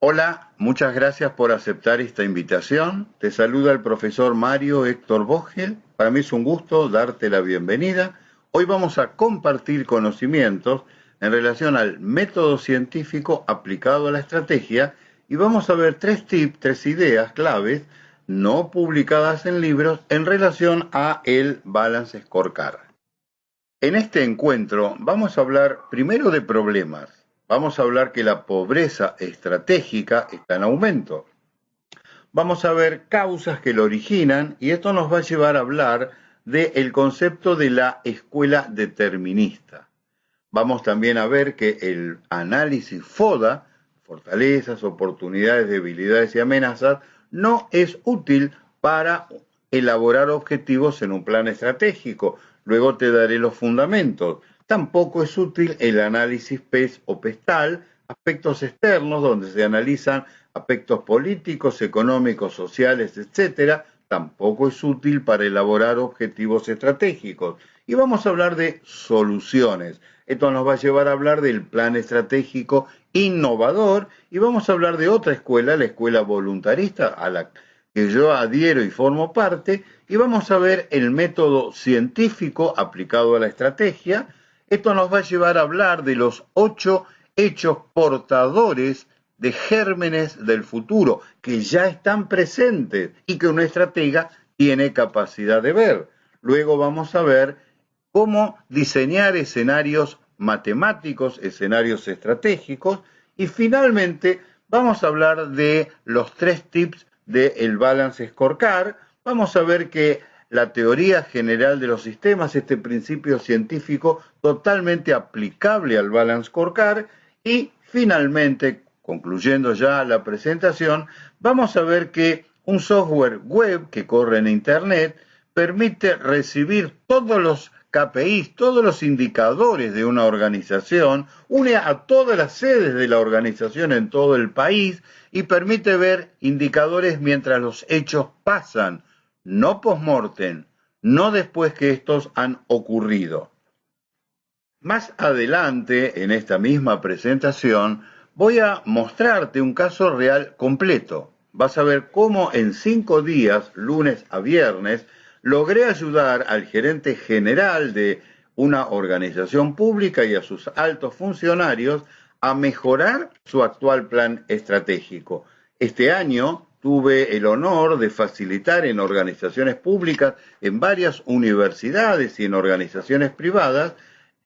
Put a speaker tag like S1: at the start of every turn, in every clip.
S1: Hola, muchas gracias por aceptar esta invitación. Te saluda el profesor Mario Héctor Vogel. Para mí es un gusto darte la bienvenida. Hoy vamos a compartir conocimientos en relación al método científico aplicado a la estrategia y vamos a ver tres tips, tres ideas claves no publicadas en libros en relación a el Balance Scorecard. En este encuentro vamos a hablar primero de problemas. Vamos a hablar que la pobreza estratégica está en aumento. Vamos a ver causas que lo originan y esto nos va a llevar a hablar del concepto de la escuela determinista. Vamos también a ver que el análisis FODA, fortalezas, oportunidades, debilidades y amenazas, no es útil para elaborar objetivos en un plan estratégico, Luego te daré los fundamentos. Tampoco es útil el análisis PES o PESTAL, aspectos externos donde se analizan aspectos políticos, económicos, sociales, etc. Tampoco es útil para elaborar objetivos estratégicos. Y vamos a hablar de soluciones. Esto nos va a llevar a hablar del plan estratégico innovador y vamos a hablar de otra escuela, la escuela voluntarista, a la que yo adhiero y formo parte, y vamos a ver el método científico aplicado a la estrategia. Esto nos va a llevar a hablar de los ocho hechos portadores de gérmenes del futuro que ya están presentes y que una estratega tiene capacidad de ver. Luego vamos a ver cómo diseñar escenarios matemáticos, escenarios estratégicos y finalmente vamos a hablar de los tres tips del Balance Scorecard, vamos a ver que la teoría general de los sistemas, este principio científico totalmente aplicable al Balance Scorecard y finalmente, concluyendo ya la presentación, vamos a ver que un software web que corre en Internet permite recibir todos los KPIs, todos los indicadores de una organización, une a todas las sedes de la organización en todo el país y permite ver indicadores mientras los hechos pasan, no post-mortem, no después que estos han ocurrido. Más adelante, en esta misma presentación, voy a mostrarte un caso real completo. Vas a ver cómo en cinco días, lunes a viernes, logré ayudar al gerente general de una organización pública y a sus altos funcionarios a mejorar su actual plan estratégico. Este año tuve el honor de facilitar en organizaciones públicas, en varias universidades y en organizaciones privadas,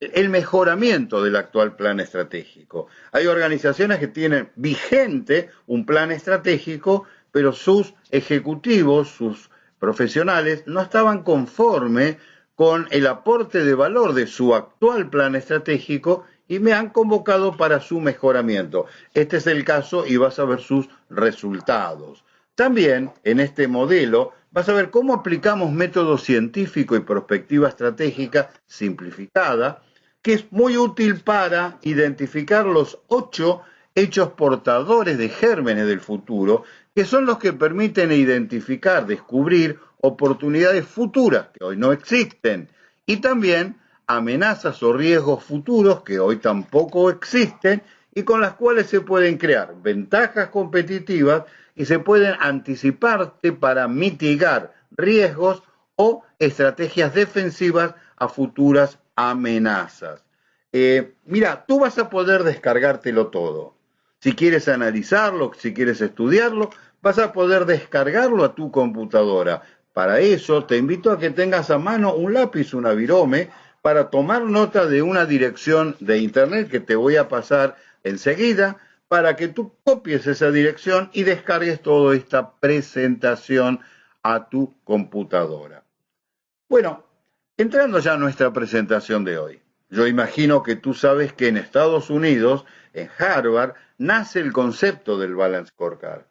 S1: el mejoramiento del actual plan estratégico. Hay organizaciones que tienen vigente un plan estratégico, pero sus ejecutivos, sus profesionales no estaban conformes con el aporte de valor de su actual plan estratégico y me han convocado para su mejoramiento. Este es el caso y vas a ver sus resultados. También en este modelo vas a ver cómo aplicamos método científico y perspectiva estratégica simplificada, que es muy útil para identificar los ocho hechos portadores de gérmenes del futuro que son los que permiten identificar, descubrir oportunidades futuras que hoy no existen y también amenazas o riesgos futuros que hoy tampoco existen y con las cuales se pueden crear ventajas competitivas y se pueden anticiparte para mitigar riesgos o estrategias defensivas a futuras amenazas. Eh, mira, tú vas a poder descargártelo todo. Si quieres analizarlo, si quieres estudiarlo, vas a poder descargarlo a tu computadora. Para eso te invito a que tengas a mano un lápiz, una virome, para tomar nota de una dirección de internet que te voy a pasar enseguida para que tú copies esa dirección y descargues toda esta presentación a tu computadora. Bueno, entrando ya a nuestra presentación de hoy. Yo imagino que tú sabes que en Estados Unidos, en Harvard, nace el concepto del Balance Scorecard.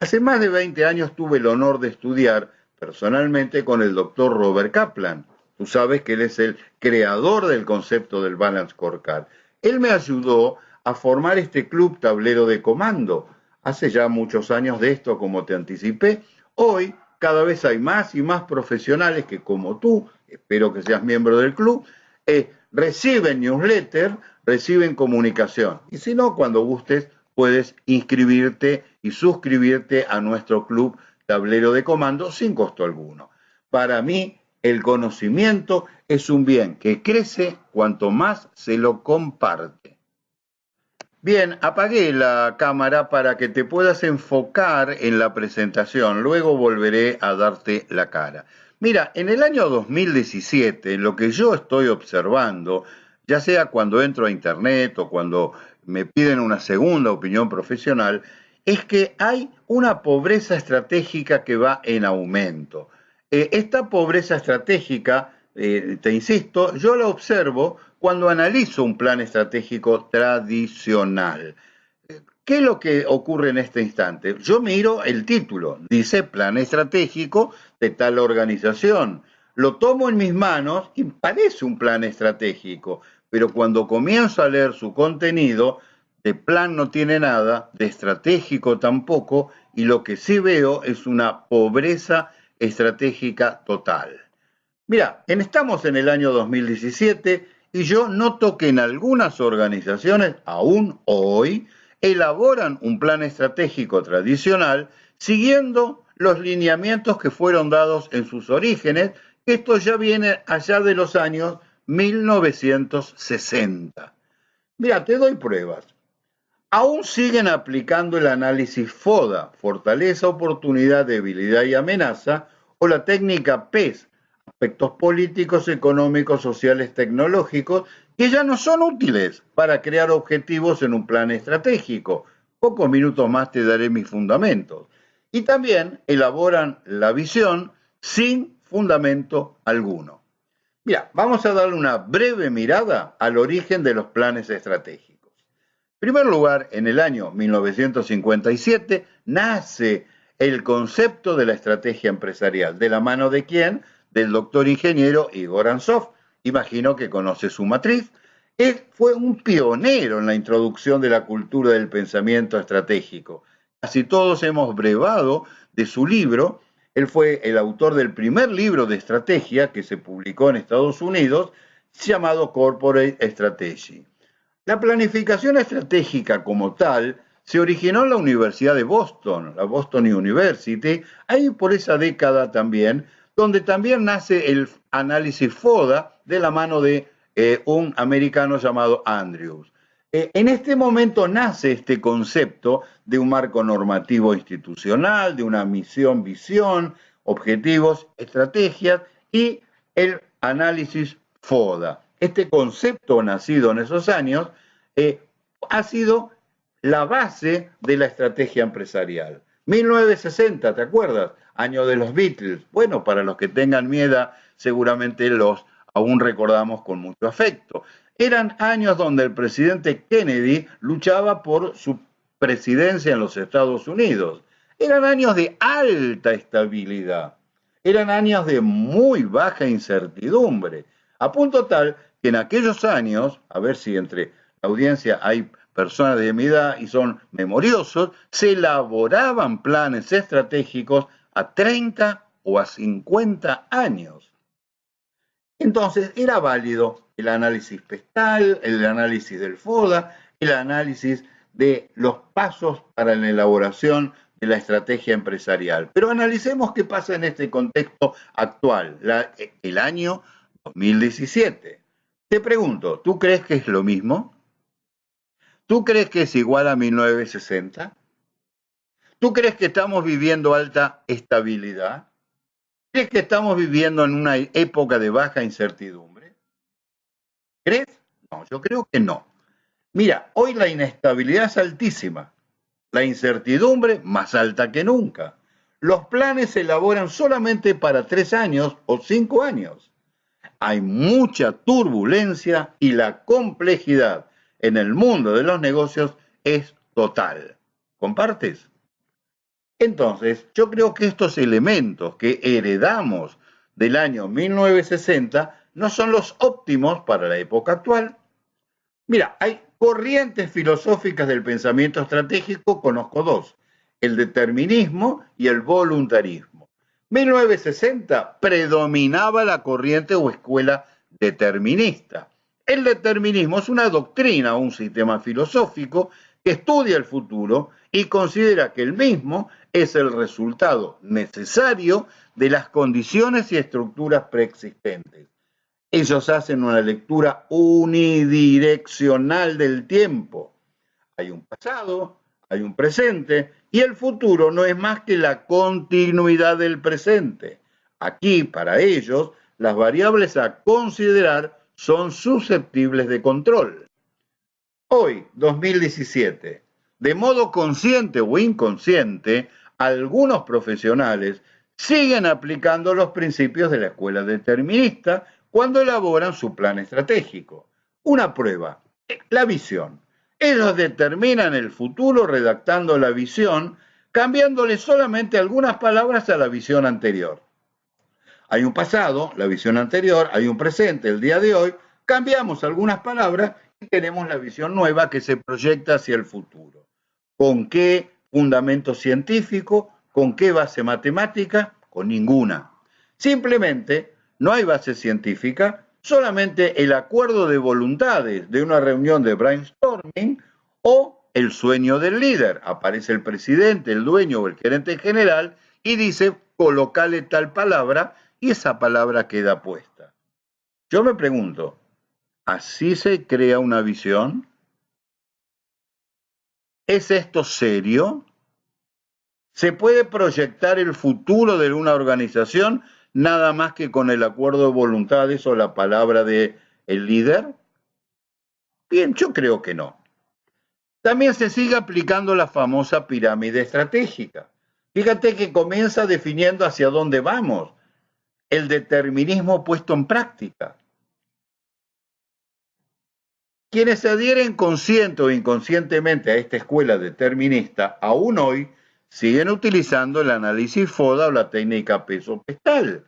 S1: Hace más de 20 años tuve el honor de estudiar personalmente con el doctor Robert Kaplan. Tú sabes que él es el creador del concepto del Balance Scorecard. Él me ayudó a formar este club tablero de comando. Hace ya muchos años de esto, como te anticipé. Hoy cada vez hay más y más profesionales que como tú, espero que seas miembro del club, eh, reciben newsletter, reciben comunicación. Y si no, cuando gustes, puedes inscribirte y suscribirte a nuestro club tablero de comando sin costo alguno. Para mí, el conocimiento es un bien que crece cuanto más se lo comparte. Bien, apagué la cámara para que te puedas enfocar en la presentación, luego volveré a darte la cara. Mira, en el año 2017, lo que yo estoy observando, ya sea cuando entro a Internet o cuando me piden una segunda opinión profesional, es que hay una pobreza estratégica que va en aumento. Eh, esta pobreza estratégica, eh, te insisto, yo la observo cuando analizo un plan estratégico tradicional. ¿Qué es lo que ocurre en este instante? Yo miro el título, dice plan estratégico de tal organización. Lo tomo en mis manos y parece un plan estratégico, pero cuando comienzo a leer su contenido, de plan no tiene nada, de estratégico tampoco, y lo que sí veo es una pobreza estratégica total. Mira, estamos en el año 2017 y yo noto que en algunas organizaciones, aún hoy, elaboran un plan estratégico tradicional siguiendo los lineamientos que fueron dados en sus orígenes, esto ya viene allá de los años 1960. Mira, te doy pruebas. Aún siguen aplicando el análisis FODA, fortaleza, oportunidad, debilidad y amenaza, o la técnica PES, aspectos políticos, económicos, sociales, tecnológicos, que ya no son útiles para crear objetivos en un plan estratégico. Pocos minutos más te daré mis fundamentos. Y también elaboran la visión sin fundamento alguno. Mira, vamos a darle una breve mirada al origen de los planes estratégicos. En primer lugar, en el año 1957 nace el concepto de la estrategia empresarial. ¿De la mano de quién? Del doctor ingeniero Igor Ansov. Imagino que conoce su matriz. Él fue un pionero en la introducción de la cultura del pensamiento estratégico. Casi todos hemos brevado de su libro él fue el autor del primer libro de estrategia que se publicó en Estados Unidos, llamado Corporate Strategy. La planificación estratégica como tal se originó en la Universidad de Boston, la Boston University, ahí por esa década también, donde también nace el análisis FODA de la mano de eh, un americano llamado Andrews. Eh, en este momento nace este concepto de un marco normativo institucional, de una misión, visión, objetivos, estrategias y el análisis FODA. Este concepto nacido en esos años eh, ha sido la base de la estrategia empresarial. 1960, ¿te acuerdas? Año de los Beatles. Bueno, para los que tengan miedo, seguramente los aún recordamos con mucho afecto. Eran años donde el presidente Kennedy luchaba por su presidencia en los Estados Unidos. Eran años de alta estabilidad. Eran años de muy baja incertidumbre. A punto tal que en aquellos años, a ver si entre la audiencia hay personas de mi edad y son memoriosos, se elaboraban planes estratégicos a 30 o a 50 años. Entonces era válido el análisis pestal, el análisis del FODA, el análisis de los pasos para la elaboración de la estrategia empresarial. Pero analicemos qué pasa en este contexto actual, el año 2017. Te pregunto, ¿tú crees que es lo mismo? ¿Tú crees que es igual a 1960? ¿Tú crees que estamos viviendo alta estabilidad? ¿Crees que estamos viviendo en una época de baja incertidumbre? ¿Crees? No, yo creo que no. Mira, hoy la inestabilidad es altísima, la incertidumbre más alta que nunca. Los planes se elaboran solamente para tres años o cinco años. Hay mucha turbulencia y la complejidad en el mundo de los negocios es total. ¿Compartes? Entonces, yo creo que estos elementos que heredamos del año 1960 no son los óptimos para la época actual. Mira, hay corrientes filosóficas del pensamiento estratégico, conozco dos, el determinismo y el voluntarismo. 1960 predominaba la corriente o escuela determinista. El determinismo es una doctrina o un sistema filosófico que estudia el futuro y considera que el mismo es el resultado necesario de las condiciones y estructuras preexistentes. Ellos hacen una lectura unidireccional del tiempo. Hay un pasado, hay un presente y el futuro no es más que la continuidad del presente. Aquí, para ellos, las variables a considerar son susceptibles de control. Hoy, 2017, de modo consciente o inconsciente, algunos profesionales siguen aplicando los principios de la escuela determinista cuando elaboran su plan estratégico. Una prueba, la visión. Ellos determinan el futuro redactando la visión, cambiándole solamente algunas palabras a la visión anterior. Hay un pasado, la visión anterior, hay un presente, el día de hoy, cambiamos algunas palabras y tenemos la visión nueva que se proyecta hacia el futuro. ¿Con qué fundamento científico? ¿Con qué base matemática? Con ninguna. Simplemente no hay base científica, solamente el acuerdo de voluntades de una reunión de brainstorming o el sueño del líder. Aparece el presidente, el dueño o el gerente general y dice, colocale tal palabra y esa palabra queda puesta. Yo me pregunto, ¿así se crea una visión? ¿Es esto serio? ¿Se puede proyectar el futuro de una organización nada más que con el acuerdo de voluntades o la palabra de el líder? Bien, yo creo que no. También se sigue aplicando la famosa pirámide estratégica. Fíjate que comienza definiendo hacia dónde vamos, el determinismo puesto en práctica. Quienes se adhieren consciente o inconscientemente a esta escuela determinista, aún hoy siguen utilizando el análisis FODA o la técnica peso-pestal.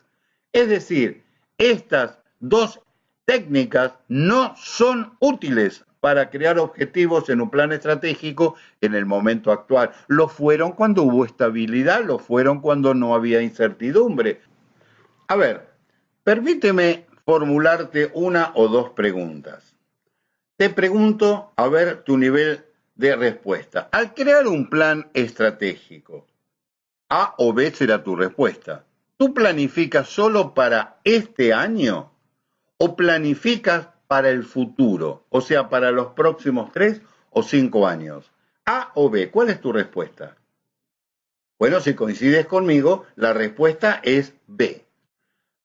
S1: Es decir, estas dos técnicas no son útiles para crear objetivos en un plan estratégico en el momento actual. Lo fueron cuando hubo estabilidad, lo fueron cuando no había incertidumbre, a ver, permíteme formularte una o dos preguntas. Te pregunto, a ver tu nivel de respuesta. Al crear un plan estratégico, A o B será tu respuesta. ¿Tú planificas solo para este año o planificas para el futuro? O sea, para los próximos tres o cinco años. A o B, ¿cuál es tu respuesta? Bueno, si coincides conmigo, la respuesta es B.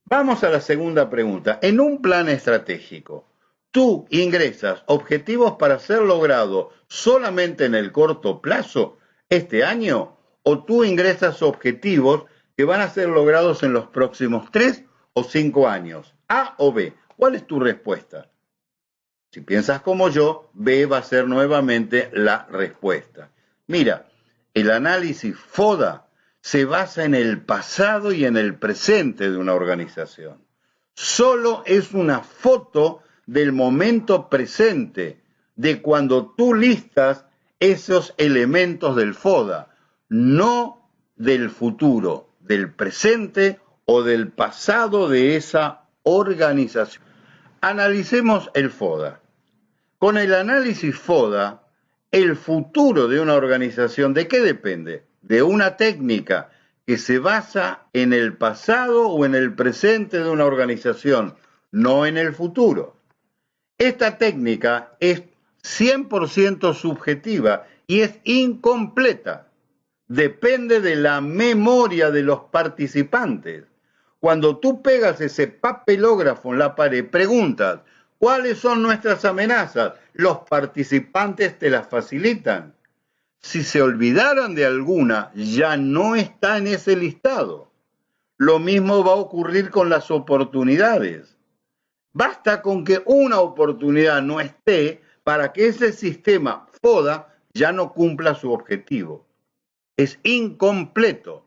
S1: Vamos a la segunda pregunta. En un plan estratégico, ¿tú ingresas objetivos para ser logrado solamente en el corto plazo, este año, o tú ingresas objetivos que van a ser logrados en los próximos tres o cinco años? A o B. ¿Cuál es tu respuesta? Si piensas como yo, B va a ser nuevamente la respuesta. Mira, el análisis FODA se basa en el pasado y en el presente de una organización. Solo es una foto del momento presente, de cuando tú listas esos elementos del FODA, no del futuro, del presente o del pasado de esa organización. Analicemos el FODA. Con el análisis FODA, el futuro de una organización, ¿de qué depende? De una técnica que se basa en el pasado o en el presente de una organización, no en el futuro. Esta técnica es 100% subjetiva y es incompleta. Depende de la memoria de los participantes. Cuando tú pegas ese papelógrafo en la pared, preguntas, ¿cuáles son nuestras amenazas? Los participantes te las facilitan si se olvidaran de alguna, ya no está en ese listado. Lo mismo va a ocurrir con las oportunidades. Basta con que una oportunidad no esté para que ese sistema FODA ya no cumpla su objetivo. Es incompleto.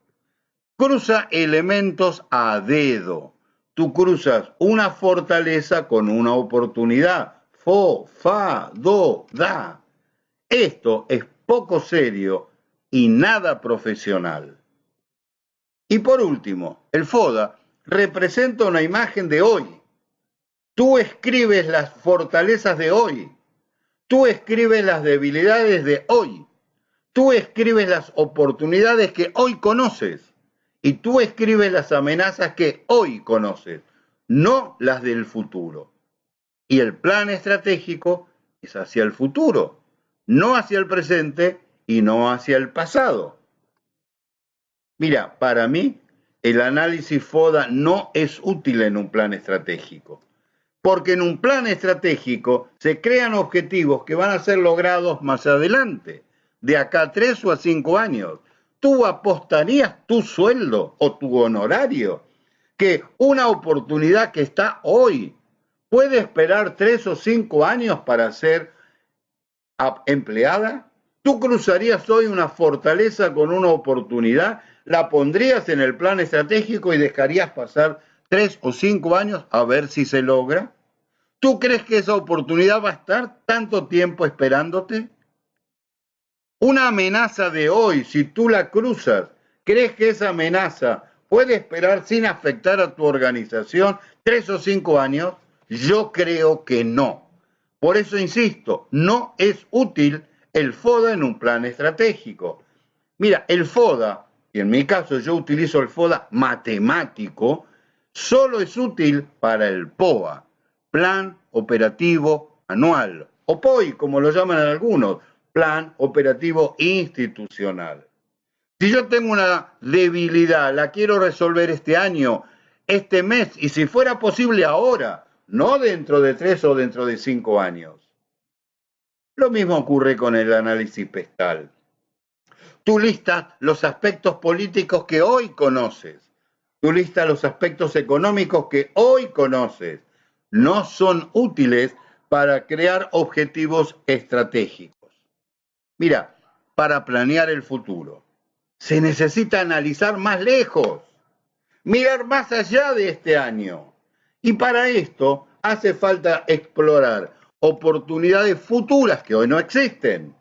S1: Cruza elementos a dedo. Tú cruzas una fortaleza con una oportunidad. Fo, fa, do, da. Esto es poco serio y nada profesional. Y por último, el FODA representa una imagen de hoy. Tú escribes las fortalezas de hoy. Tú escribes las debilidades de hoy. Tú escribes las oportunidades que hoy conoces. Y tú escribes las amenazas que hoy conoces, no las del futuro. Y el plan estratégico es hacia el futuro, no hacia el presente y no hacia el pasado. Mira, para mí el análisis FODA no es útil en un plan estratégico, porque en un plan estratégico se crean objetivos que van a ser logrados más adelante, de acá a tres o a cinco años. ¿Tú apostarías tu sueldo o tu honorario que una oportunidad que está hoy puede esperar tres o cinco años para ser empleada? ¿Tú cruzarías hoy una fortaleza con una oportunidad la pondrías en el plan estratégico y dejarías pasar tres o cinco años a ver si se logra? ¿Tú crees que esa oportunidad va a estar tanto tiempo esperándote? Una amenaza de hoy, si tú la cruzas, ¿crees que esa amenaza puede esperar sin afectar a tu organización tres o cinco años? Yo creo que no. Por eso insisto, no es útil el FODA en un plan estratégico. Mira, el FODA y en mi caso yo utilizo el FODA matemático, solo es útil para el POA, Plan Operativo Anual, o POI, como lo llaman algunos, Plan Operativo Institucional. Si yo tengo una debilidad, la quiero resolver este año, este mes, y si fuera posible ahora, no dentro de tres o dentro de cinco años. Lo mismo ocurre con el análisis pestal. Tú listas los aspectos políticos que hoy conoces. Tú listas los aspectos económicos que hoy conoces. No son útiles para crear objetivos estratégicos. Mira, para planear el futuro, se necesita analizar más lejos, mirar más allá de este año. Y para esto hace falta explorar oportunidades futuras que hoy no existen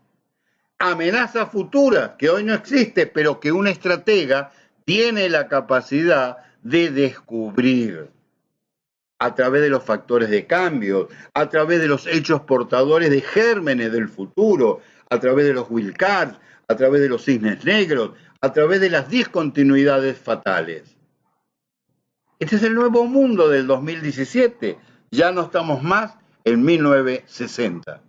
S1: amenaza futura que hoy no existe, pero que un estratega tiene la capacidad de descubrir a través de los factores de cambio, a través de los hechos portadores de gérmenes del futuro, a través de los wildcards, a través de los cisnes negros, a través de las discontinuidades fatales. Este es el nuevo mundo del 2017. Ya no estamos más en 1960.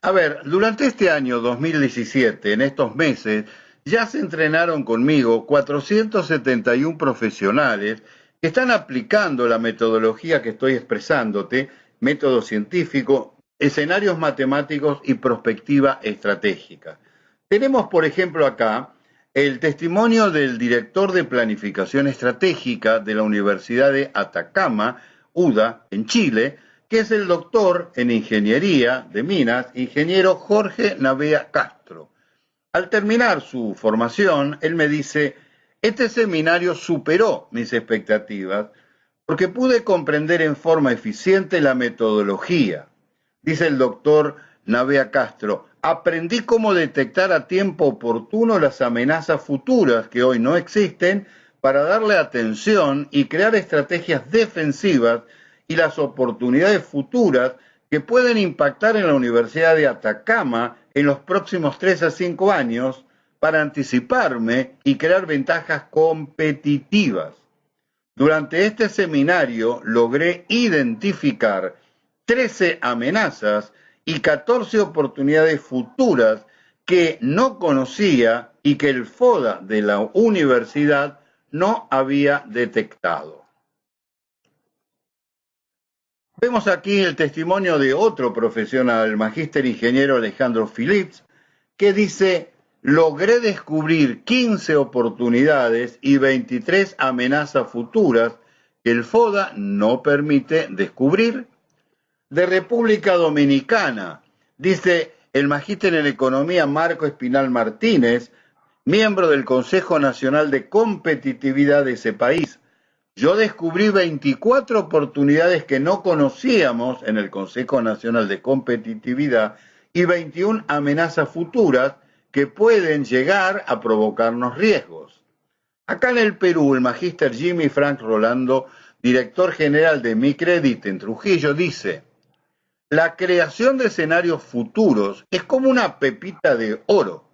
S1: A ver, durante este año 2017, en estos meses, ya se entrenaron conmigo 471 profesionales que están aplicando la metodología que estoy expresándote, método científico, escenarios matemáticos y perspectiva estratégica. Tenemos, por ejemplo, acá el testimonio del director de planificación estratégica de la Universidad de Atacama, UDA, en Chile, que es el doctor en ingeniería de minas, ingeniero Jorge Navea Castro. Al terminar su formación, él me dice, este seminario superó mis expectativas porque pude comprender en forma eficiente la metodología. Dice el doctor Navea Castro, aprendí cómo detectar a tiempo oportuno las amenazas futuras que hoy no existen para darle atención y crear estrategias defensivas y las oportunidades futuras que pueden impactar en la Universidad de Atacama en los próximos 3 a 5 años para anticiparme y crear ventajas competitivas. Durante este seminario logré identificar 13 amenazas y 14 oportunidades futuras que no conocía y que el FODA de la universidad no había detectado. Vemos aquí el testimonio de otro profesional, el magíster ingeniero Alejandro Phillips, que dice, logré descubrir 15 oportunidades y 23 amenazas futuras que el FODA no permite descubrir. De República Dominicana, dice el magíster en economía Marco Espinal Martínez, miembro del Consejo Nacional de Competitividad de ese país. Yo descubrí 24 oportunidades que no conocíamos en el Consejo Nacional de Competitividad y 21 amenazas futuras que pueden llegar a provocarnos riesgos. Acá en el Perú, el magíster Jimmy Frank Rolando, director general de Mi Credit en Trujillo, dice, La creación de escenarios futuros es como una pepita de oro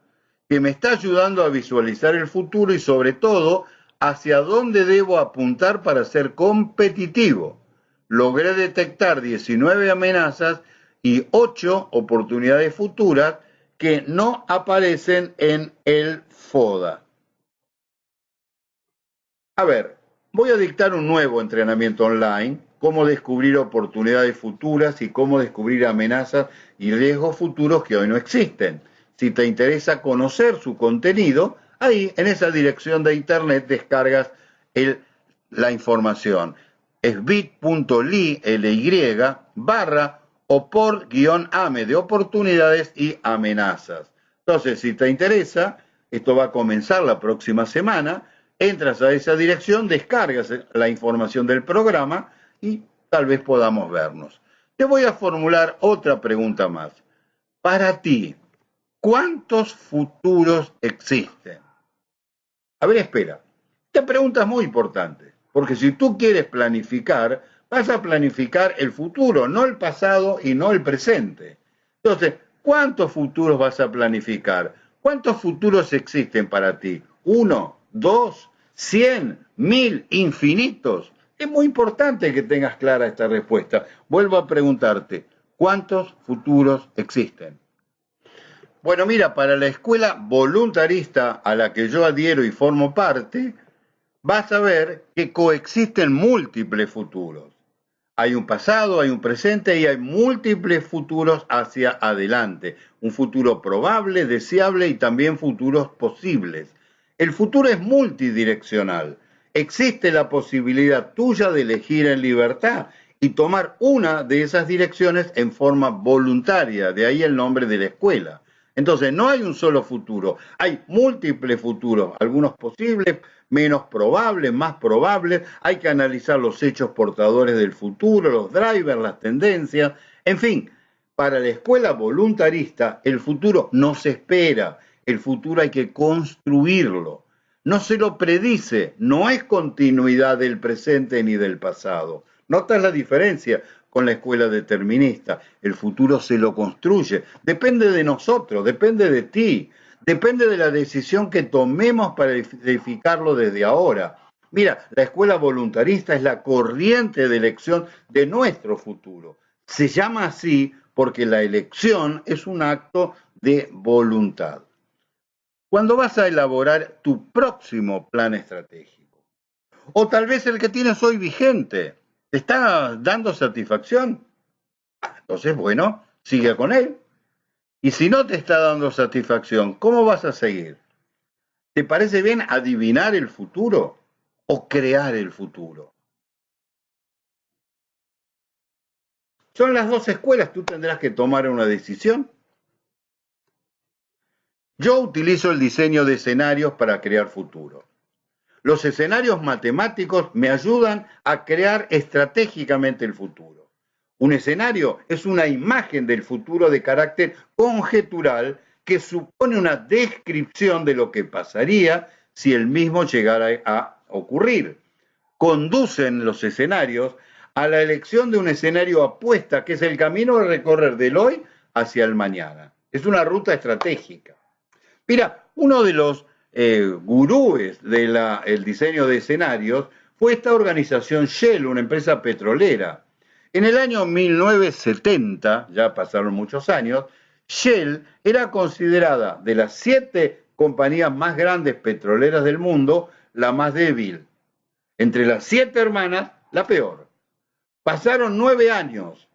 S1: que me está ayudando a visualizar el futuro y sobre todo hacia dónde debo apuntar para ser competitivo. Logré detectar 19 amenazas y 8 oportunidades futuras que no aparecen en el FODA. A ver, voy a dictar un nuevo entrenamiento online, cómo descubrir oportunidades futuras y cómo descubrir amenazas y riesgos futuros que hoy no existen. Si te interesa conocer su contenido, ahí en esa dirección de internet descargas la información. Es bit.ly barra o por guion AME de oportunidades y amenazas. Entonces, si te interesa, esto va a comenzar la próxima semana entras a esa dirección, descargas la información del programa y tal vez podamos vernos. Te voy a formular otra pregunta más. Para ti, ¿cuántos futuros existen? A ver, espera. Esta pregunta es muy importante, porque si tú quieres planificar, vas a planificar el futuro, no el pasado y no el presente. Entonces, ¿cuántos futuros vas a planificar? ¿Cuántos futuros existen para ti? ¿Uno? dos, cien, mil, infinitos. Es muy importante que tengas clara esta respuesta. Vuelvo a preguntarte, ¿cuántos futuros existen? Bueno, mira, para la escuela voluntarista a la que yo adhiero y formo parte, vas a ver que coexisten múltiples futuros. Hay un pasado, hay un presente y hay múltiples futuros hacia adelante. Un futuro probable, deseable y también futuros posibles. El futuro es multidireccional. Existe la posibilidad tuya de elegir en libertad y tomar una de esas direcciones en forma voluntaria, de ahí el nombre de la escuela. Entonces, no hay un solo futuro, hay múltiples futuros, algunos posibles, menos probables, más probables, hay que analizar los hechos portadores del futuro, los drivers, las tendencias, en fin, para la escuela voluntarista el futuro no se espera, el futuro hay que construirlo. No se lo predice, no es continuidad del presente ni del pasado. ¿Notas la diferencia con la escuela determinista? El futuro se lo construye. Depende de nosotros, depende de ti, depende de la decisión que tomemos para edificarlo desde ahora. Mira, la escuela voluntarista es la corriente de elección de nuestro futuro. Se llama así porque la elección es un acto de voluntad cuando vas a elaborar tu próximo plan estratégico. O tal vez el que tienes hoy vigente. ¿Te está dando satisfacción? Entonces, bueno, sigue con él. Y si no te está dando satisfacción, ¿cómo vas a seguir? ¿Te parece bien adivinar el futuro o crear el futuro? Son las dos escuelas, tú tendrás que tomar una decisión. Yo utilizo el diseño de escenarios para crear futuro. Los escenarios matemáticos me ayudan a crear estratégicamente el futuro. Un escenario es una imagen del futuro de carácter conjetural que supone una descripción de lo que pasaría si el mismo llegara a ocurrir. Conducen los escenarios a la elección de un escenario apuesta, que es el camino a recorrer del hoy hacia el mañana. Es una ruta estratégica. Mira, uno de los eh, gurúes del diseño de escenarios fue esta organización Shell, una empresa petrolera. En el año 1970, ya pasaron muchos años, Shell era considerada de las siete compañías más grandes petroleras del mundo, la más débil. Entre las siete hermanas, la peor. Pasaron nueve años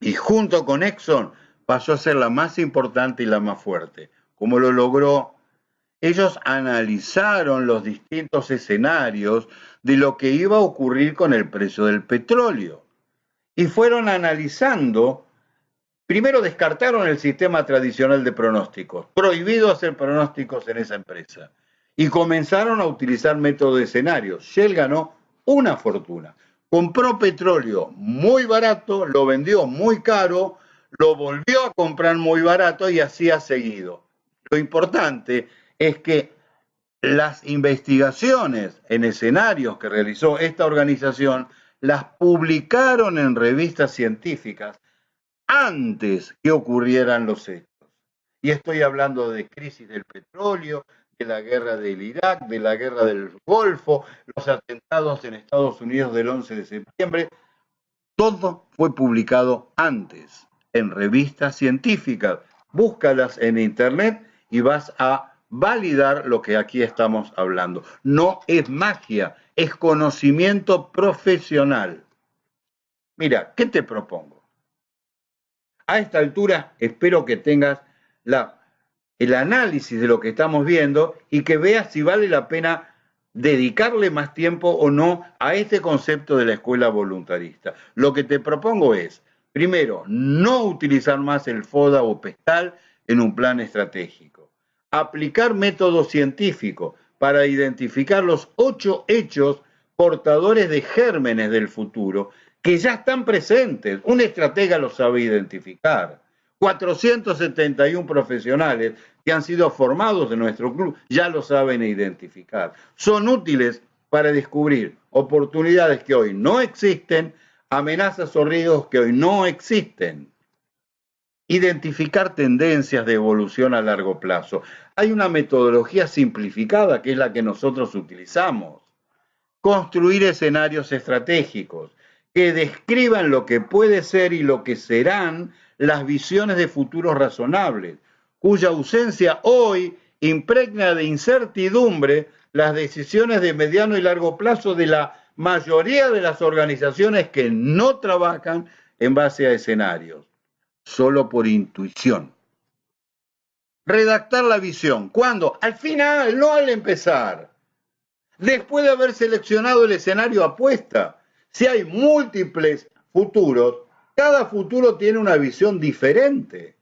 S1: y junto con Exxon pasó a ser la más importante y la más fuerte. ¿Cómo lo logró? Ellos analizaron los distintos escenarios de lo que iba a ocurrir con el precio del petróleo. Y fueron analizando, primero descartaron el sistema tradicional de pronósticos, prohibido hacer pronósticos en esa empresa. Y comenzaron a utilizar método de escenarios. Shell ganó una fortuna. Compró petróleo muy barato, lo vendió muy caro, lo volvió a comprar muy barato y así ha seguido. Lo importante es que las investigaciones en escenarios que realizó esta organización las publicaron en revistas científicas antes que ocurrieran los hechos. Y estoy hablando de crisis del petróleo, de la guerra del Irak, de la guerra del Golfo, los atentados en Estados Unidos del 11 de septiembre. Todo fue publicado antes en revistas científicas. Búscalas en internet y vas a validar lo que aquí estamos hablando. No es magia, es conocimiento profesional. Mira, ¿qué te propongo? A esta altura espero que tengas el análisis de lo que estamos viendo y que veas si vale la pena dedicarle más tiempo o no a este concepto de la escuela voluntarista. Lo que te propongo es, primero, no utilizar más el FODA o PESTAL en un plan estratégico aplicar método científico para identificar los ocho hechos portadores de gérmenes del futuro que ya están presentes. Un estratega lo sabe identificar. 471 profesionales que han sido formados en nuestro club ya lo saben identificar. Son útiles para descubrir oportunidades que hoy no existen, amenazas o riesgos que hoy no existen identificar tendencias de evolución a largo plazo. Hay una metodología simplificada que es la que nosotros utilizamos. Construir escenarios estratégicos que describan lo que puede ser y lo que serán las visiones de futuros razonables, cuya ausencia hoy impregna de incertidumbre las decisiones de mediano y largo plazo de la mayoría de las organizaciones que no trabajan en base a escenarios solo por intuición. Redactar la visión. ¿Cuándo? Al final, no al empezar. Después de haber seleccionado el escenario apuesta. Si hay múltiples futuros, cada futuro tiene una visión diferente.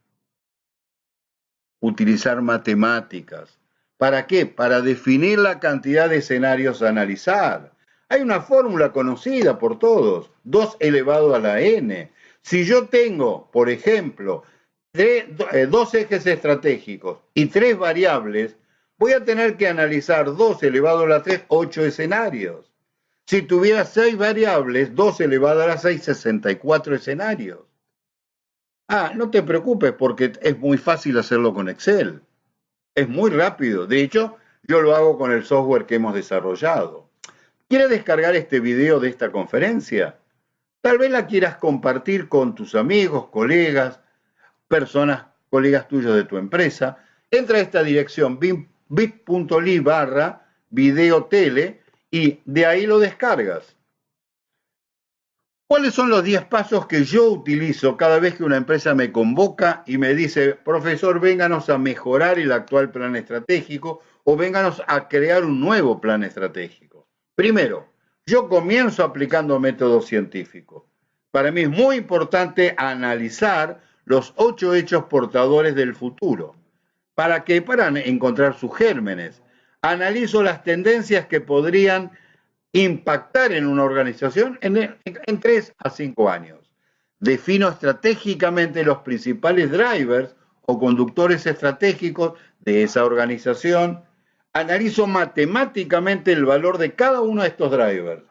S1: Utilizar matemáticas. ¿Para qué? Para definir la cantidad de escenarios a analizar. Hay una fórmula conocida por todos, 2 elevado a la n. Si yo tengo, por ejemplo, eh, dos ejes estratégicos y tres variables, voy a tener que analizar 2 elevado a la 3, 8 escenarios. Si tuviera seis variables, 2 elevado a la 6, 64 escenarios. Ah, no te preocupes porque es muy fácil hacerlo con Excel. Es muy rápido. De hecho, yo lo hago con el software que hemos desarrollado. ¿Quiere descargar este video de esta conferencia? Tal vez la quieras compartir con tus amigos, colegas, personas, colegas tuyos de tu empresa. Entra a esta dirección bit.ly barra video tele y de ahí lo descargas. ¿Cuáles son los 10 pasos que yo utilizo cada vez que una empresa me convoca y me dice, profesor, vénganos a mejorar el actual plan estratégico o vénganos a crear un nuevo plan estratégico? Primero, yo comienzo aplicando métodos científicos. Para mí es muy importante analizar los ocho hechos portadores del futuro. ¿Para qué? Para encontrar sus gérmenes. Analizo las tendencias que podrían impactar en una organización en, en tres a cinco años. Defino estratégicamente los principales drivers o conductores estratégicos de esa organización analizo matemáticamente el valor de cada uno de estos drivers.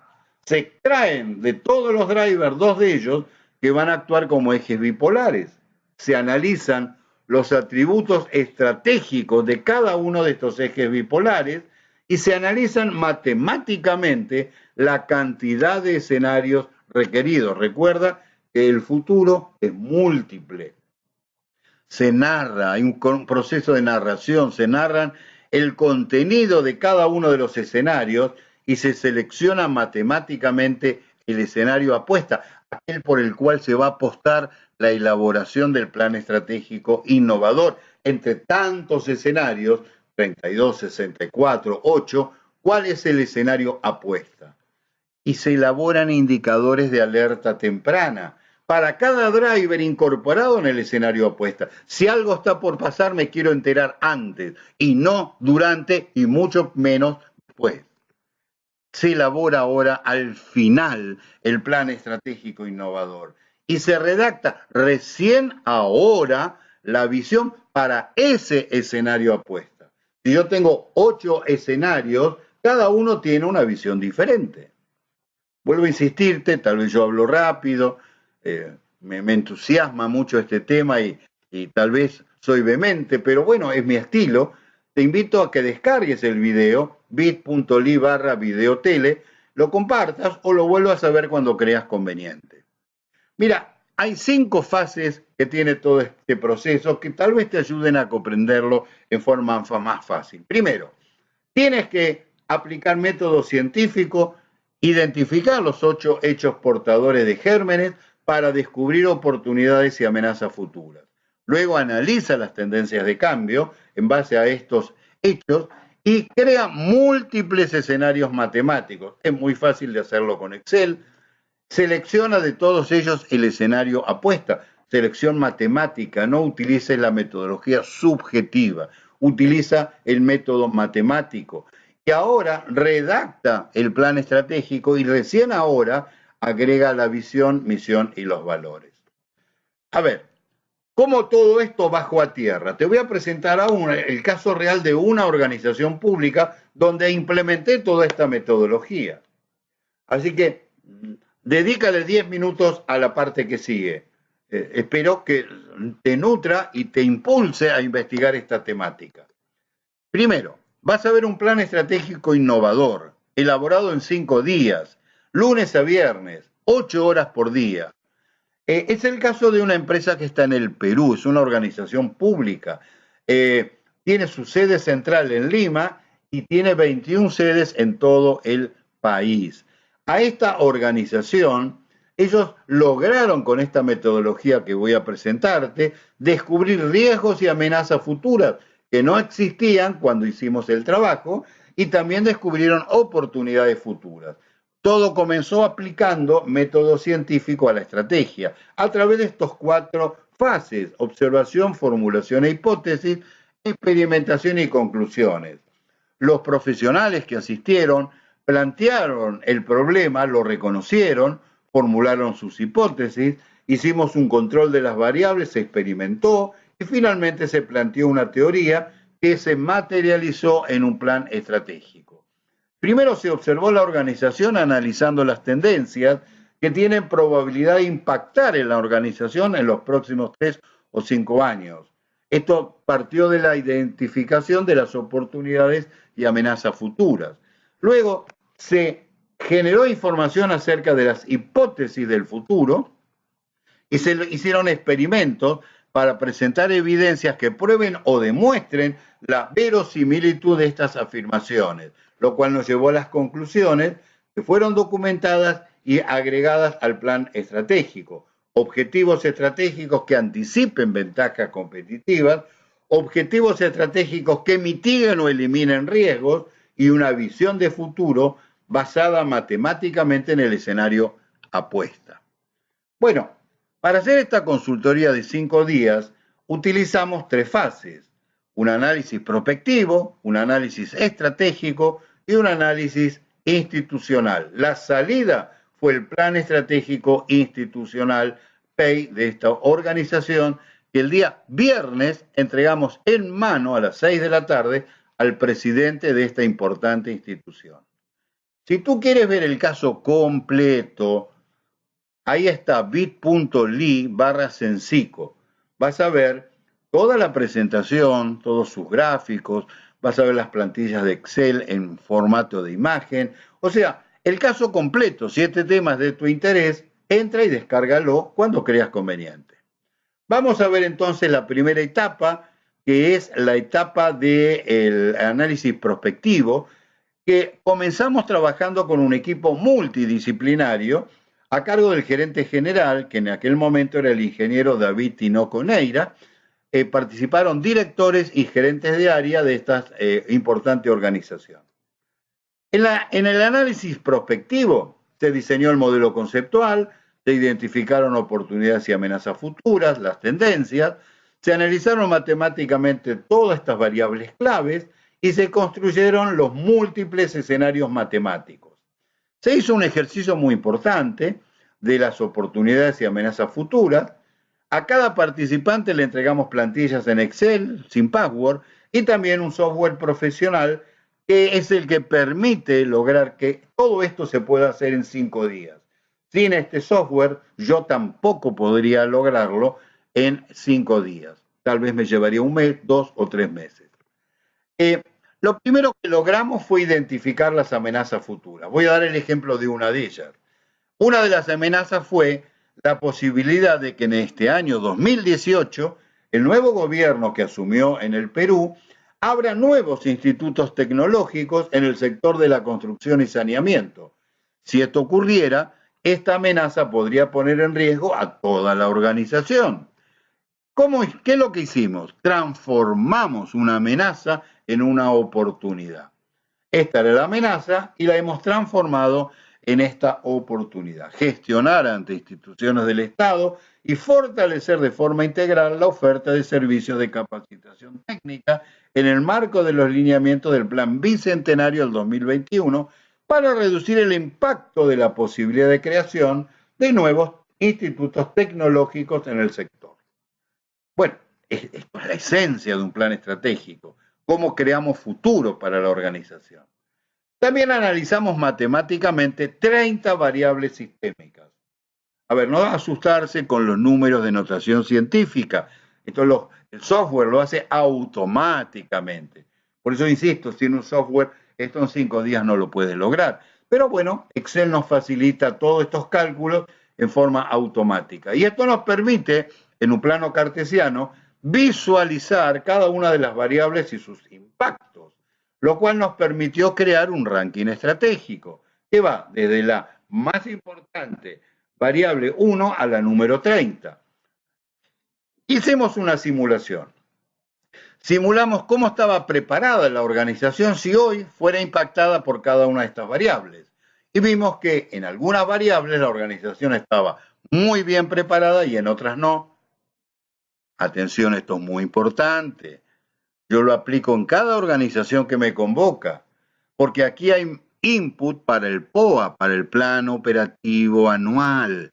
S1: Se extraen de todos los drivers dos de ellos que van a actuar como ejes bipolares. Se analizan los atributos estratégicos de cada uno de estos ejes bipolares y se analizan matemáticamente la cantidad de escenarios requeridos. Recuerda que el futuro es múltiple. Se narra, hay un proceso de narración, se narran el contenido de cada uno de los escenarios y se selecciona matemáticamente el escenario apuesta, aquel por el cual se va a apostar la elaboración del plan estratégico innovador. Entre tantos escenarios, 32, 64, 8, ¿cuál es el escenario apuesta? Y se elaboran indicadores de alerta temprana para cada driver incorporado en el escenario apuesta. Si algo está por pasar, me quiero enterar antes y no durante y mucho menos después. Se elabora ahora al final el plan estratégico innovador y se redacta recién ahora la visión para ese escenario apuesta. Si yo tengo ocho escenarios, cada uno tiene una visión diferente. Vuelvo a insistirte, tal vez yo hablo rápido, eh, me, entusiasma mucho este tema y, tal vez soy vehemente, pero bueno, es mi estilo. Te invito a que descargues el video bit.ly barra videotele, lo compartas o lo vuelvas a ver cuando creas conveniente. Mira, hay cinco fases que tiene todo este proceso que tal vez te ayuden a comprenderlo en forma más fácil. Primero, tienes que aplicar método científico, identificar los ocho hechos portadores de gérmenes para descubrir oportunidades y amenazas futuras. Luego analiza las tendencias de cambio en base a estos hechos y crea múltiples escenarios matemáticos. Es muy fácil de hacerlo con Excel, Selecciona de todos ellos el escenario apuesta. Selección matemática, no utilice la metodología subjetiva, utiliza el método matemático. Y ahora redacta el plan estratégico y recién ahora agrega la visión, misión y los valores. A ver, ¿cómo todo esto bajo a tierra? Te voy a presentar ahora el caso real de una organización pública donde implementé toda esta metodología. Así que dedícale 10 minutos a la parte que sigue. Eh, espero que te nutra y te impulse a investigar esta temática. Primero, vas a ver un plan estratégico innovador, elaborado en cinco días, lunes a viernes, ocho horas por día. Eh, es el caso de una empresa que está en el Perú, es una organización pública. Eh, tiene su sede central en Lima y tiene 21 sedes en todo el país a esta organización, ellos lograron con esta metodología que voy a presentarte descubrir riesgos y amenazas futuras que no existían cuando hicimos el trabajo y también descubrieron oportunidades futuras. Todo comenzó aplicando método científico a la estrategia a través de estos cuatro fases, observación, formulación e hipótesis, experimentación y conclusiones. Los profesionales que asistieron plantearon el problema, lo reconocieron, formularon sus hipótesis, hicimos un control de las variables, se experimentó y finalmente se planteó una teoría que se materializó en un plan estratégico. Primero se observó la organización analizando las tendencias que tienen probabilidad de impactar en la organización en los próximos tres o cinco años. Esto partió de la identificación de las oportunidades y amenazas futuras. Luego se generó información acerca de las hipótesis del futuro y se hicieron experimentos para presentar evidencias que prueben o demuestren la verosimilitud de estas afirmaciones, lo cual nos llevó a las conclusiones que fueron documentadas y agregadas al plan estratégico. Objetivos estratégicos que anticipen ventajas competitivas, objetivos estratégicos que mitiguen o eliminen riesgos y una visión de futuro basada matemáticamente en el escenario apuesta. Bueno, para hacer esta consultoría de cinco días utilizamos tres fases, un análisis prospectivo, un análisis estratégico y un análisis institucional. La salida fue el plan estratégico institucional PEI de esta organización que el día viernes entregamos en mano a las seis de la tarde al presidente de esta importante institución. Si tú quieres ver el caso completo, ahí está bit.ly barra sensico. Vas a ver toda la presentación, todos sus gráficos, vas a ver las plantillas de Excel en formato de imagen. O sea, el caso completo, siete temas de tu interés, entra y descárgalo cuando creas conveniente. Vamos a ver entonces la primera etapa, que es la etapa del análisis prospectivo, que comenzamos trabajando con un equipo multidisciplinario a cargo del gerente general, que en aquel momento era el ingeniero David Tinoco Neira, eh, participaron directores y gerentes de área de esta eh, importante organización. En, en el análisis prospectivo se diseñó el modelo conceptual, se identificaron oportunidades y amenazas futuras, las tendencias, se analizaron matemáticamente todas estas variables claves y se construyeron los múltiples escenarios matemáticos. Se hizo un ejercicio muy importante de las oportunidades y amenazas futuras. A cada participante le entregamos plantillas en Excel, sin password, y también un software profesional que es el que permite lograr que todo esto se pueda hacer en cinco días. Sin este software yo tampoco podría lograrlo en cinco días. Tal vez me llevaría un mes, dos o tres meses. Eh, lo primero que logramos fue identificar las amenazas futuras. Voy a dar el ejemplo de una de ellas. Una de las amenazas fue la posibilidad de que en este año 2018 el nuevo gobierno que asumió en el Perú abra nuevos institutos tecnológicos en el sector de la construcción y saneamiento. Si esto ocurriera, esta amenaza podría poner en riesgo a toda la organización. ¿Cómo, ¿Qué es lo que hicimos? Transformamos una amenaza en una oportunidad. Esta era la amenaza y la hemos transformado en esta oportunidad. Gestionar ante instituciones del Estado y fortalecer de forma integral la oferta de servicios de capacitación técnica en el marco de los lineamientos del Plan Bicentenario del 2021 para reducir el impacto de la posibilidad de creación de nuevos institutos tecnológicos en el sector. Bueno, esto es la esencia de un plan estratégico, cómo creamos futuro para la organización. También analizamos matemáticamente 30 variables sistémicas. A ver, no asustarse con los números de notación científica. Esto el software lo hace automáticamente. Por eso insisto, sin un software, esto en cinco días no lo puede lograr. Pero bueno, Excel nos facilita todos estos cálculos en forma automática. Y esto nos permite, en un plano cartesiano, visualizar cada una de las variables y sus impactos lo cual nos permitió crear un ranking estratégico que va desde la más importante variable 1 a la número 30. Hicimos una simulación. Simulamos cómo estaba preparada la organización si hoy fuera impactada por cada una de estas variables. Y vimos que en algunas variables la organización estaba muy bien preparada y en otras no. Atención, esto es muy importante. Yo lo aplico en cada organización que me convoca, porque aquí hay input para el POA, para el plan operativo anual,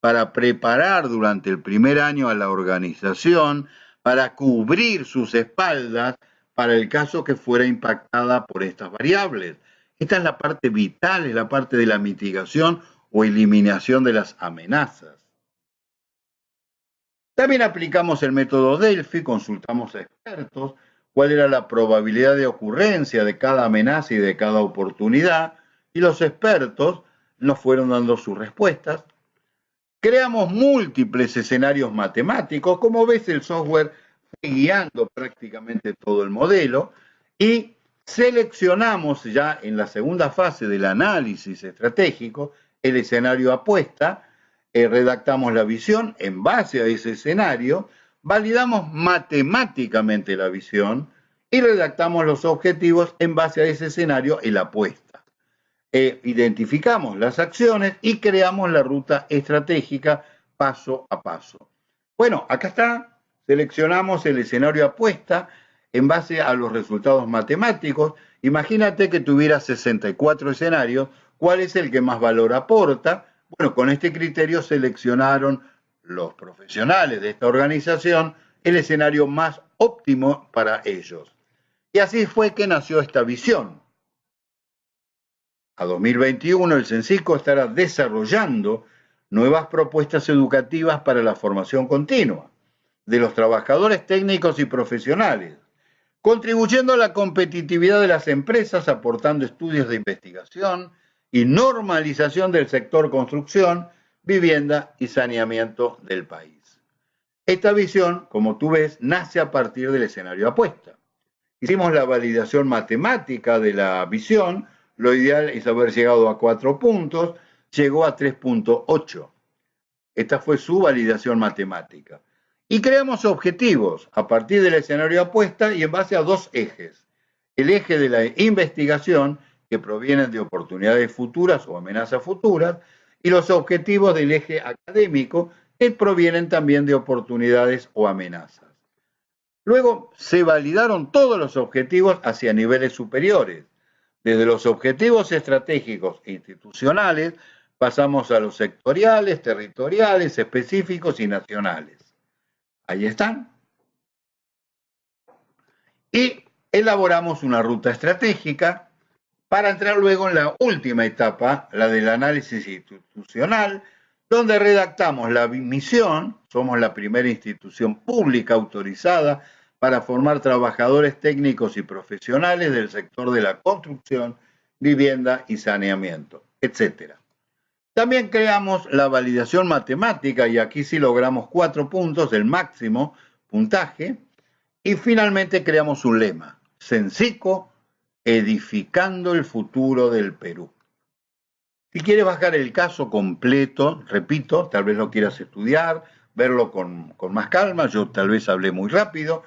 S1: para preparar durante el primer año a la organización, para cubrir sus espaldas para el caso que fuera impactada por estas variables. Esta es la parte vital, es la parte de la mitigación o eliminación de las amenazas. También aplicamos el método Delphi, consultamos a expertos cuál era la probabilidad de ocurrencia de cada amenaza y de cada oportunidad, y los expertos nos fueron dando sus respuestas. Creamos múltiples escenarios matemáticos, como ves el software fue guiando prácticamente todo el modelo, y seleccionamos ya en la segunda fase del análisis estratégico el escenario apuesta, eh, redactamos la visión en base a ese escenario, validamos matemáticamente la visión y redactamos los objetivos en base a ese escenario y la apuesta. E identificamos las acciones y creamos la ruta estratégica paso a paso. Bueno, acá está, seleccionamos el escenario apuesta en base a los resultados matemáticos. Imagínate que tuviera 64 escenarios, ¿cuál es el que más valor aporta? Bueno, con este criterio seleccionaron los profesionales de esta organización el escenario más óptimo para ellos. Y así fue que nació esta visión. A 2021 el CENCISCO estará desarrollando nuevas propuestas educativas para la formación continua de los trabajadores técnicos y profesionales, contribuyendo a la competitividad de las empresas, aportando estudios de investigación y normalización del sector construcción, vivienda y saneamiento del país. Esta visión, como tú ves, nace a partir del escenario apuesta. Hicimos la validación matemática de la visión, lo ideal es haber llegado a cuatro puntos, llegó a 3.8. Esta fue su validación matemática. Y creamos objetivos a partir del escenario apuesta y en base a dos ejes. El eje de la investigación, que proviene de oportunidades futuras o amenazas futuras, y los objetivos del eje académico que provienen también de oportunidades o amenazas. Luego se validaron todos los objetivos hacia niveles superiores. Desde los objetivos estratégicos e institucionales pasamos a los sectoriales, territoriales, específicos y nacionales. Ahí están. Y elaboramos una ruta estratégica para entrar luego en la última etapa, la del análisis institucional, donde redactamos la misión, somos la primera institución pública autorizada para formar trabajadores técnicos y profesionales del sector de la construcción, vivienda y saneamiento, etc. También creamos la validación matemática y aquí sí logramos cuatro puntos, el máximo puntaje, y finalmente creamos un lema, Sencico, edificando el futuro del Perú. Si quieres bajar el caso completo, repito, tal vez lo quieras estudiar, verlo con, más calma, yo tal vez hablé muy rápido,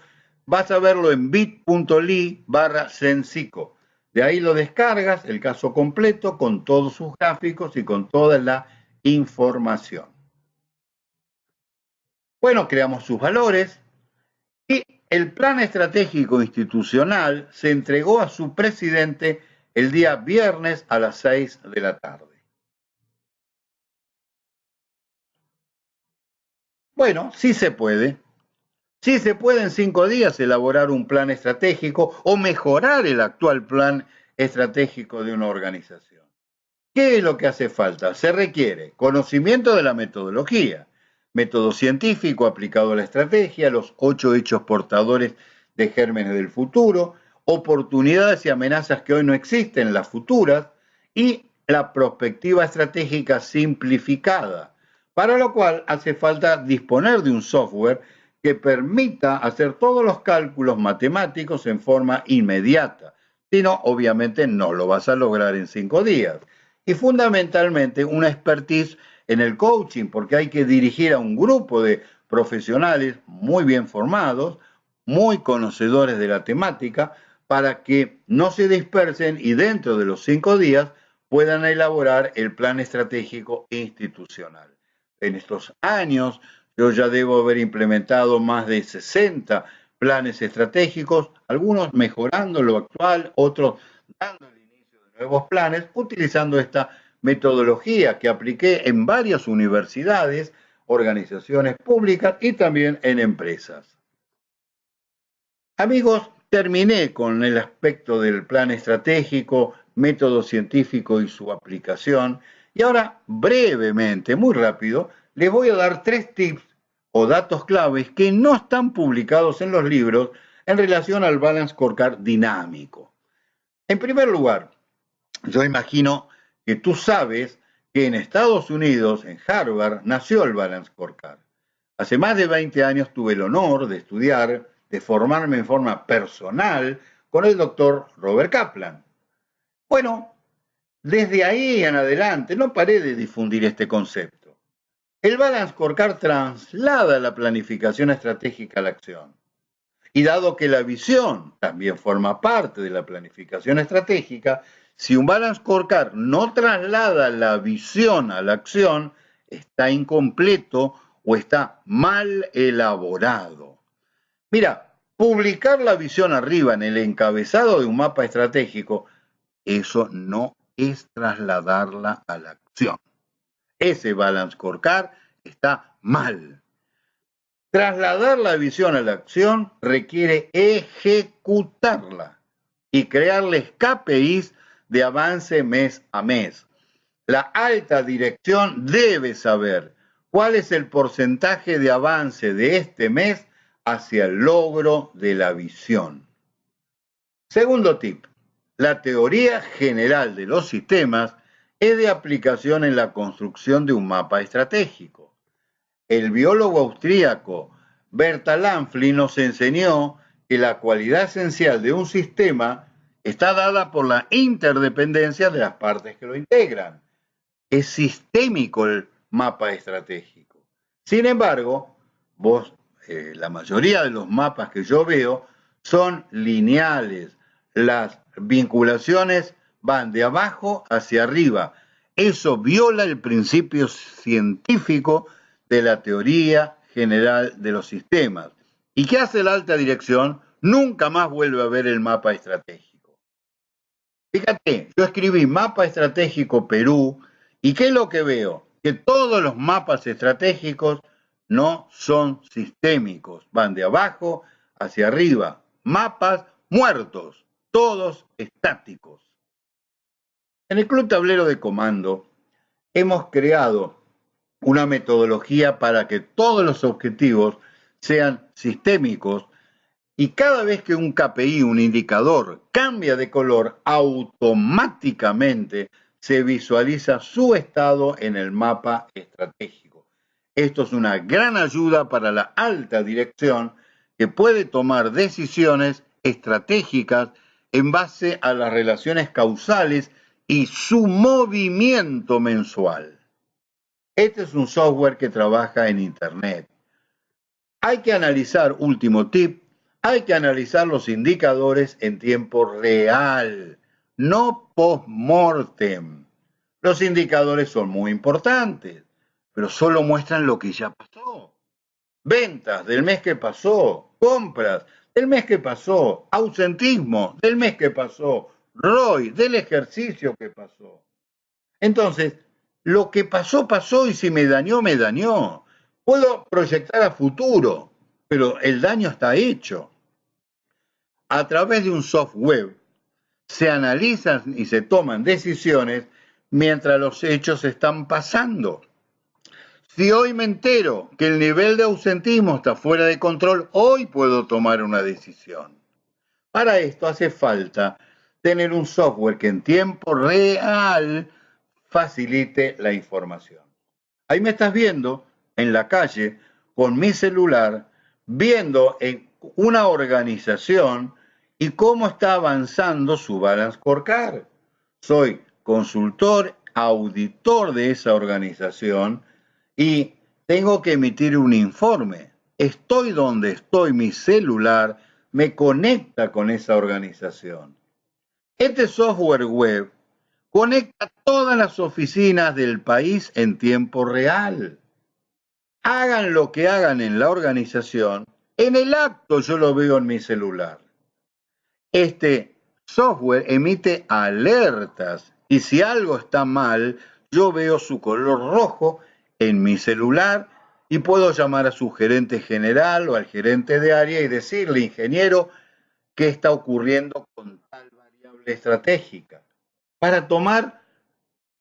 S1: vas a verlo en bit.ly barra Sensico. De ahí lo descargas, el caso completo, con todos sus gráficos y con toda la información. Bueno, creamos sus valores y el plan estratégico institucional se entregó a su presidente el día viernes a las 6 de la tarde. Bueno, sí se puede. Sí se puede en cinco días elaborar un plan estratégico o mejorar el actual plan estratégico de una organización. ¿Qué es lo que hace falta? Se requiere conocimiento de la metodología, método científico aplicado a la estrategia, los ocho hechos portadores de gérmenes del futuro, oportunidades y amenazas que hoy no existen, las futuras, y la perspectiva estratégica simplificada, para lo cual hace falta disponer de un software que permita hacer todos los cálculos matemáticos en forma inmediata. Si no, obviamente no lo vas a lograr en cinco días. Y fundamentalmente una expertise en el coaching, porque hay que dirigir a un grupo de profesionales muy bien formados, muy conocedores de la temática, para que no se dispersen y dentro de los cinco días puedan elaborar el plan estratégico institucional. En estos años yo ya debo haber implementado más de 60 planes estratégicos, algunos mejorando lo actual, otros dando el inicio de nuevos planes, utilizando esta metodología que apliqué en varias universidades, organizaciones públicas y también en empresas. Amigos, terminé con el aspecto del plan estratégico, método científico y su aplicación. Y ahora, brevemente, muy rápido, les voy a dar tres tips o datos claves que no están publicados en los libros en relación al balance scorecard dinámico. En primer lugar, yo imagino que tú sabes que en Estados Unidos, en Harvard, nació el Balance Scorecard. Hace más de 20 años tuve el honor de estudiar, de formarme en forma personal con el doctor Robert Kaplan. Bueno, desde ahí en adelante no paré de difundir este concepto. El Balance Scorecard traslada la planificación estratégica a la acción. Y dado que la visión también forma parte de la planificación estratégica, si un balance scorecard no traslada la visión a la acción, está incompleto o está mal elaborado. Mira, publicar la visión arriba en el encabezado de un mapa estratégico, eso no es trasladarla a la acción. Ese balance scorecard está mal. Trasladar la visión a la acción requiere ejecutarla y crearles KPIs de avance mes a mes. La alta dirección debe saber cuál es el porcentaje de avance de este mes hacia el logro de la visión. Segundo tip, la teoría general de los sistemas es de aplicación en la construcción de un mapa estratégico. El biólogo austríaco Berta Lanfli nos enseñó que la cualidad esencial de un sistema está dada por la interdependencia de las partes que lo integran. Es sistémico el mapa estratégico. Sin embargo, vos, eh, la mayoría de los mapas que yo veo son lineales. Las vinculaciones van de abajo hacia arriba. Eso viola el principio científico de la teoría general de los sistemas. ¿Y qué hace la alta dirección? Nunca más vuelve a ver el mapa estratégico. Fíjate, yo escribí mapa estratégico Perú y ¿qué es lo que veo? Que todos los mapas estratégicos no son sistémicos, van de abajo hacia arriba, mapas muertos, todos estáticos. En el Club Tablero de Comando hemos creado una metodología para que todos los objetivos sean sistémicos y cada vez que un KPI, un indicador, cambia de color, automáticamente se visualiza su estado en el mapa estratégico. Esto es una gran ayuda para la alta dirección que puede tomar decisiones estratégicas en base a las relaciones causales y su movimiento mensual. Este es un software que trabaja en Internet. Hay que analizar, último tip, hay que analizar los indicadores en tiempo real, no post-mortem. Los indicadores son muy importantes, pero solo muestran lo que ya pasó. Ventas del mes que pasó, compras del mes que pasó, ausentismo del mes que pasó, ROI del ejercicio que pasó. Entonces, lo que pasó, pasó y si me dañó, me dañó. Puedo proyectar a futuro, pero el daño está hecho. A través de un software se analizan y se toman decisiones mientras los hechos están pasando. Si hoy me entero que el nivel de ausentismo está fuera de control, hoy puedo tomar una decisión. Para esto hace falta tener un software que en tiempo real facilite la información. Ahí me estás viendo en la calle con mi celular, viendo en una organización y cómo está avanzando su balance scorecard. Soy consultor, auditor de esa organización y tengo que emitir un informe. Estoy donde estoy, mi celular me conecta con esa organización. Este software web conecta todas las oficinas del país en tiempo real. Hagan lo que hagan en la organización, en el acto yo lo veo en mi celular. Este software emite alertas y si algo está mal, yo veo su color rojo en mi celular y puedo llamar a su gerente general o al gerente de área y decirle, ingeniero, qué está ocurriendo con tal variable estratégica, para tomar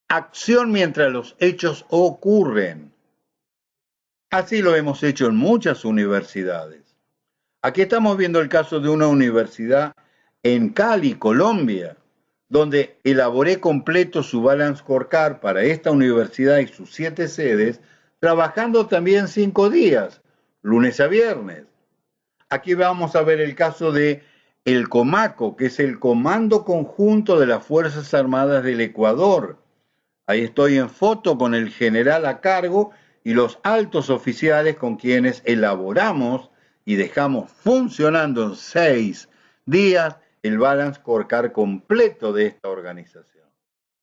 S1: acción mientras los hechos ocurren. Así lo hemos hecho en muchas universidades. Aquí estamos viendo el caso de una universidad en Cali, Colombia, donde elaboré completo su balance scorecard para esta universidad y sus siete sedes, trabajando también cinco días, lunes a viernes. Aquí vamos a ver el caso de el Comaco, que es el Comando Conjunto de las Fuerzas Armadas del Ecuador. Ahí estoy en foto con el general a cargo y los altos oficiales con quienes elaboramos y dejamos funcionando en seis días el balance scorecard completo de esta organización.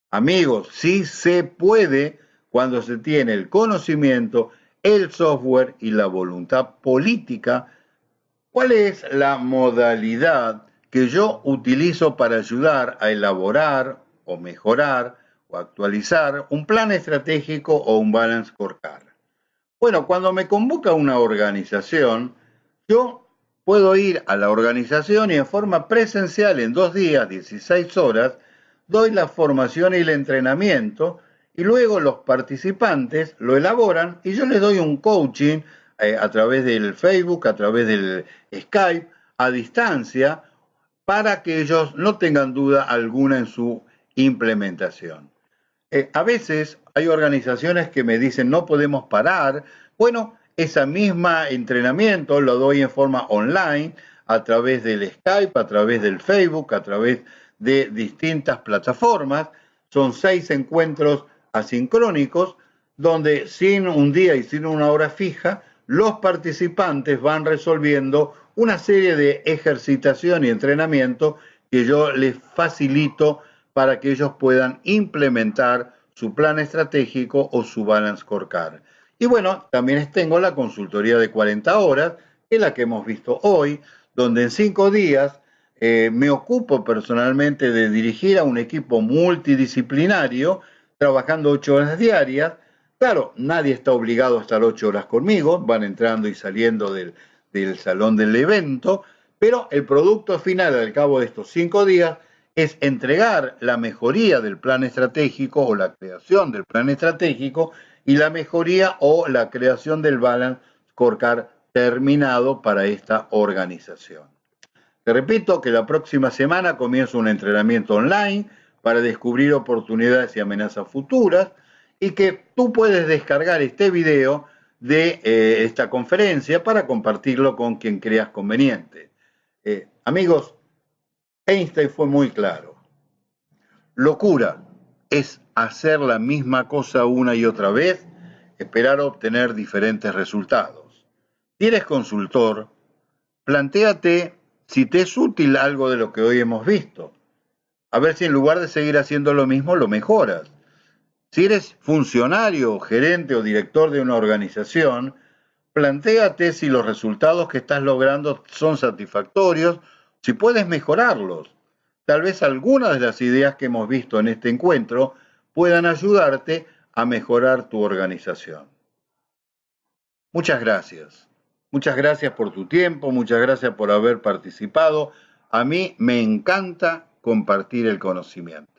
S1: Amigos, sí se puede cuando se tiene el conocimiento, el software y la voluntad política. ¿Cuál es la modalidad que yo utilizo para ayudar a elaborar o mejorar o actualizar un plan estratégico o un balance scorecard? Bueno, cuando me convoca una organización, yo puedo ir a la organización y en forma presencial en dos días, 16 horas, doy la formación y el entrenamiento y luego los participantes lo elaboran y yo les doy un coaching eh, a través del Facebook, a través del Skype, a distancia, para que ellos no tengan duda alguna en su implementación. Eh, a veces hay organizaciones que me dicen no podemos parar. Bueno, esa misma entrenamiento lo doy en forma online a través del Skype, a través del Facebook, a través de distintas plataformas. Son seis encuentros asincrónicos donde sin un día y sin una hora fija, los participantes van resolviendo una serie de ejercitación y entrenamiento que yo les facilito para que ellos puedan implementar su plan estratégico o su balance scorecard. Y bueno, también tengo la consultoría de 40 horas, que es la que hemos visto hoy, donde en cinco días eh, me ocupo personalmente de dirigir a un equipo multidisciplinario, trabajando ocho horas diarias. Claro, nadie está obligado a estar ocho horas conmigo, van entrando y saliendo del, del salón del evento, pero el producto final al cabo de estos cinco días es entregar la mejoría del plan estratégico o la creación del plan estratégico y la mejoría o la creación del balance scorecard terminado para esta organización. Te repito que la próxima semana comienza un entrenamiento online para descubrir oportunidades y amenazas futuras y que tú puedes descargar este video de eh, esta conferencia para compartirlo con quien creas conveniente. Eh, amigos, Einstein fue muy claro. Locura es hacer la misma cosa una y otra vez, esperar obtener diferentes resultados. Si eres consultor, plantéate si te es útil algo de lo que hoy hemos visto. A ver si en lugar de seguir haciendo lo mismo, lo mejoras. Si eres funcionario, gerente o director de una organización, plantéate si los resultados que estás logrando son satisfactorios, si puedes mejorarlos. Tal vez algunas de las ideas que hemos visto en este encuentro puedan ayudarte a mejorar tu organización. Muchas gracias. Muchas gracias por tu tiempo, muchas gracias por haber participado. A mí me encanta compartir el conocimiento.